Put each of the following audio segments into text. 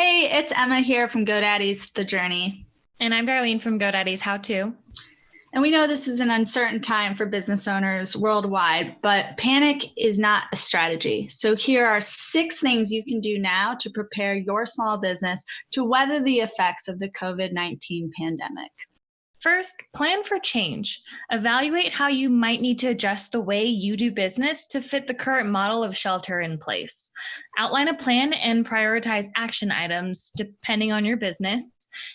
Hey, it's Emma here from GoDaddy's The Journey. And I'm Darlene from GoDaddy's How To. And we know this is an uncertain time for business owners worldwide, but panic is not a strategy. So here are six things you can do now to prepare your small business to weather the effects of the COVID-19 pandemic. First, plan for change. Evaluate how you might need to adjust the way you do business to fit the current model of shelter in place. Outline a plan and prioritize action items depending on your business.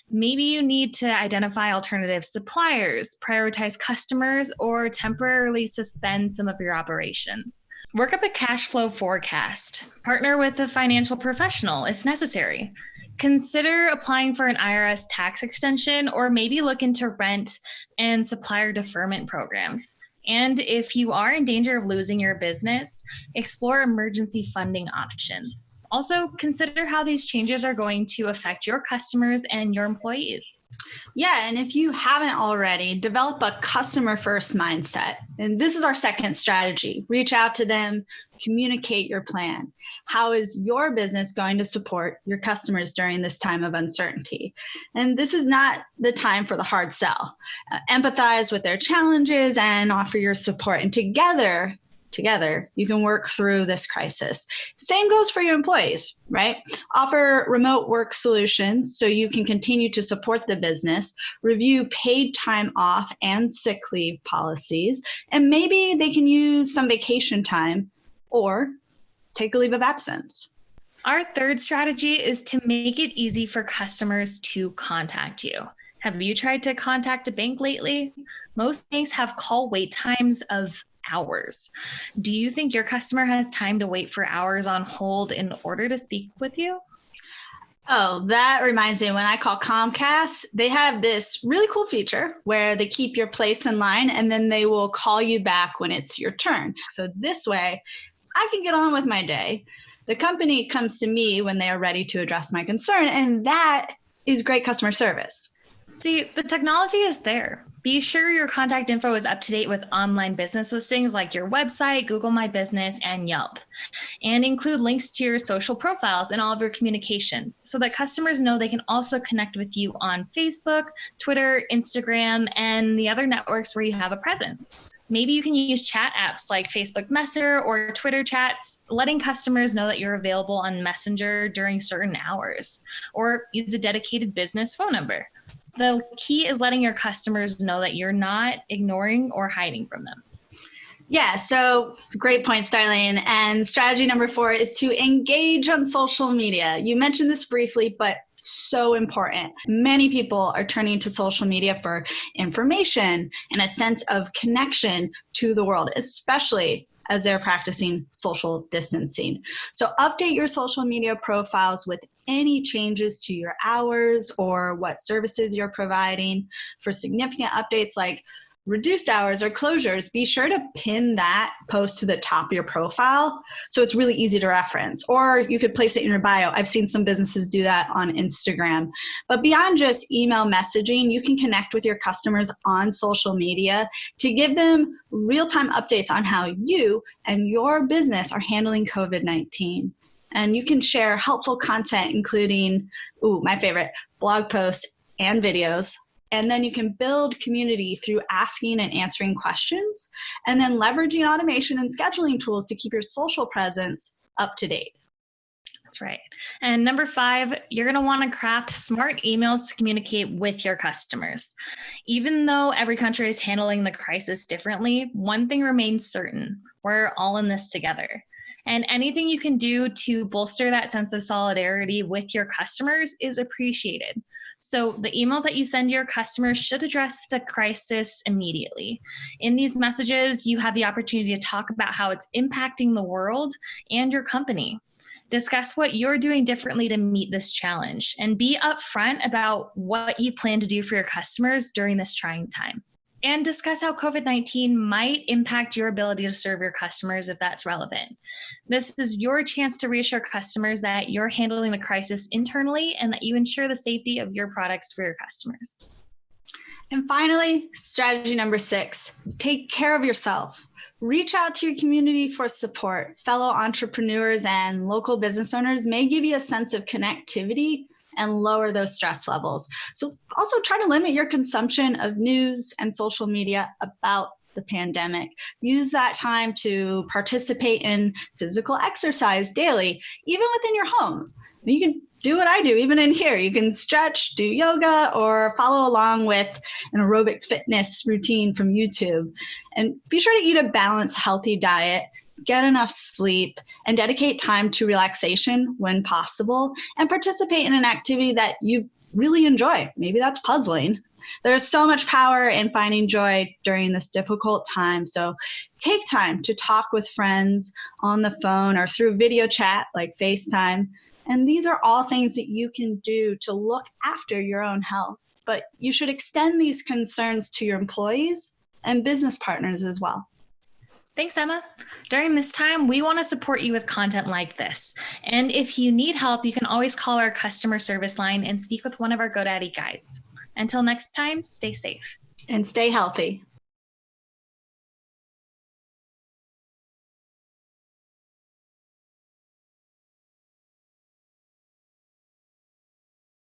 Maybe you need to identify alternative suppliers, prioritize customers, or temporarily suspend some of your operations. Work up a cash flow forecast. Partner with a financial professional if necessary consider applying for an IRS tax extension or maybe look into rent and supplier deferment programs. And if you are in danger of losing your business, explore emergency funding options. Also, consider how these changes are going to affect your customers and your employees. Yeah, and if you haven't already, develop a customer first mindset. And this is our second strategy. Reach out to them, communicate your plan. How is your business going to support your customers during this time of uncertainty? And this is not the time for the hard sell. Uh, empathize with their challenges and offer your support. And together, together, you can work through this crisis. Same goes for your employees, right? Offer remote work solutions so you can continue to support the business, review paid time off and sick leave policies, and maybe they can use some vacation time or take a leave of absence. Our third strategy is to make it easy for customers to contact you. Have you tried to contact a bank lately? Most banks have call wait times of hours. Do you think your customer has time to wait for hours on hold in order to speak with you? Oh, that reminds me when I call Comcast, they have this really cool feature where they keep your place in line and then they will call you back when it's your turn. So this way, I can get on with my day. The company comes to me when they are ready to address my concern, and that is great customer service. See, the technology is there. Be sure your contact info is up to date with online business listings like your website, Google My Business, and Yelp. And include links to your social profiles in all of your communications so that customers know they can also connect with you on Facebook, Twitter, Instagram, and the other networks where you have a presence. Maybe you can use chat apps like Facebook Messenger or Twitter chats, letting customers know that you're available on Messenger during certain hours, or use a dedicated business phone number the key is letting your customers know that you're not ignoring or hiding from them. Yeah, so great points, Darlene. And strategy number four is to engage on social media. You mentioned this briefly, but so important. Many people are turning to social media for information and a sense of connection to the world, especially as they're practicing social distancing. So update your social media profiles with any changes to your hours or what services you're providing. For significant updates like reduced hours or closures, be sure to pin that post to the top of your profile so it's really easy to reference. Or you could place it in your bio. I've seen some businesses do that on Instagram. But beyond just email messaging, you can connect with your customers on social media to give them real-time updates on how you and your business are handling COVID-19. And you can share helpful content, including, ooh, my favorite, blog posts and videos. And then you can build community through asking and answering questions, and then leveraging automation and scheduling tools to keep your social presence up to date. That's right. And number five, you're going to want to craft smart emails to communicate with your customers. Even though every country is handling the crisis differently, one thing remains certain we're all in this together. And anything you can do to bolster that sense of solidarity with your customers is appreciated. So the emails that you send your customers should address the crisis immediately. In these messages, you have the opportunity to talk about how it's impacting the world and your company. Discuss what you're doing differently to meet this challenge and be upfront about what you plan to do for your customers during this trying time and discuss how COVID-19 might impact your ability to serve your customers if that's relevant. This is your chance to reassure customers that you're handling the crisis internally and that you ensure the safety of your products for your customers. And finally, strategy number six, take care of yourself. Reach out to your community for support. Fellow entrepreneurs and local business owners may give you a sense of connectivity and lower those stress levels. So also try to limit your consumption of news and social media about the pandemic. Use that time to participate in physical exercise daily, even within your home. You can do what I do, even in here. You can stretch, do yoga, or follow along with an aerobic fitness routine from YouTube. And be sure to eat a balanced, healthy diet get enough sleep, and dedicate time to relaxation when possible, and participate in an activity that you really enjoy. Maybe that's puzzling. There's so much power in finding joy during this difficult time. So take time to talk with friends on the phone or through video chat like FaceTime. And these are all things that you can do to look after your own health. But you should extend these concerns to your employees and business partners as well. Thanks, Emma. During this time, we want to support you with content like this. And if you need help, you can always call our customer service line and speak with one of our GoDaddy guides. Until next time, stay safe. And stay healthy.